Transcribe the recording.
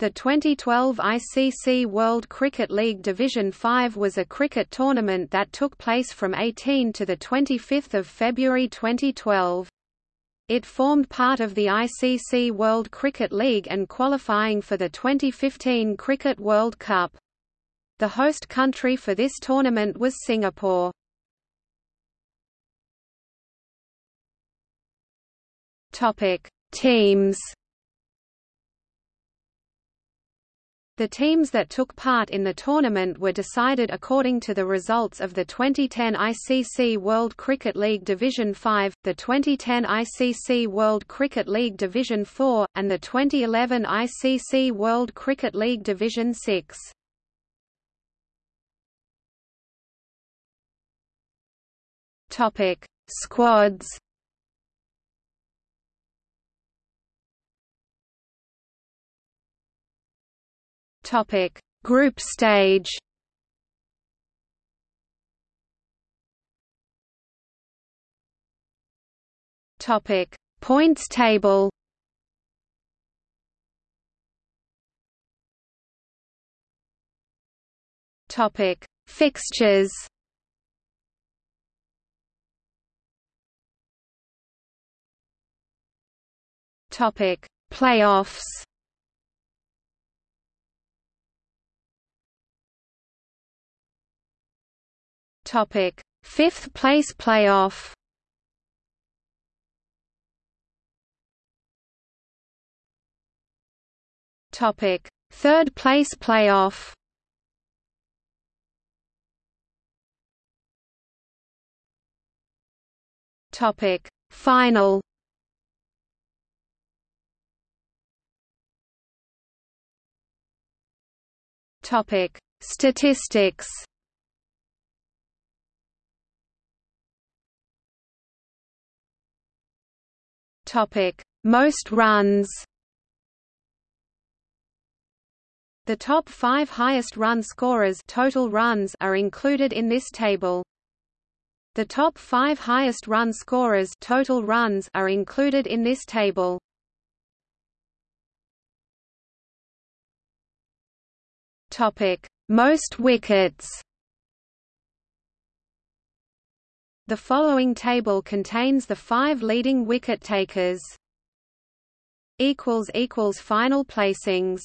The 2012 ICC World Cricket League Division 5 was a cricket tournament that took place from 18 to 25 February 2012. It formed part of the ICC World Cricket League and qualifying for the 2015 Cricket World Cup. The host country for this tournament was Singapore. Teams The teams that took part in the tournament were decided according to the results of the 2010 ICC World Cricket League Division 5, the 2010 ICC World Cricket League Division 4, and the 2011 ICC World Cricket League Division 6. Topic: Squads Topic: Group stage. Topic: Points table. Topic: Fixtures. Topic: Playoffs. Topic: Fifth place playoff. Topic: Third place playoff. Topic: Final. Topic: Statistics. Topic: Most runs. The top 5 highest run scorers total runs are included in this table. The top 5 highest run scorers total runs are included in this table. Topic: Most wickets. The following table contains the five leading wicket takers. Final placings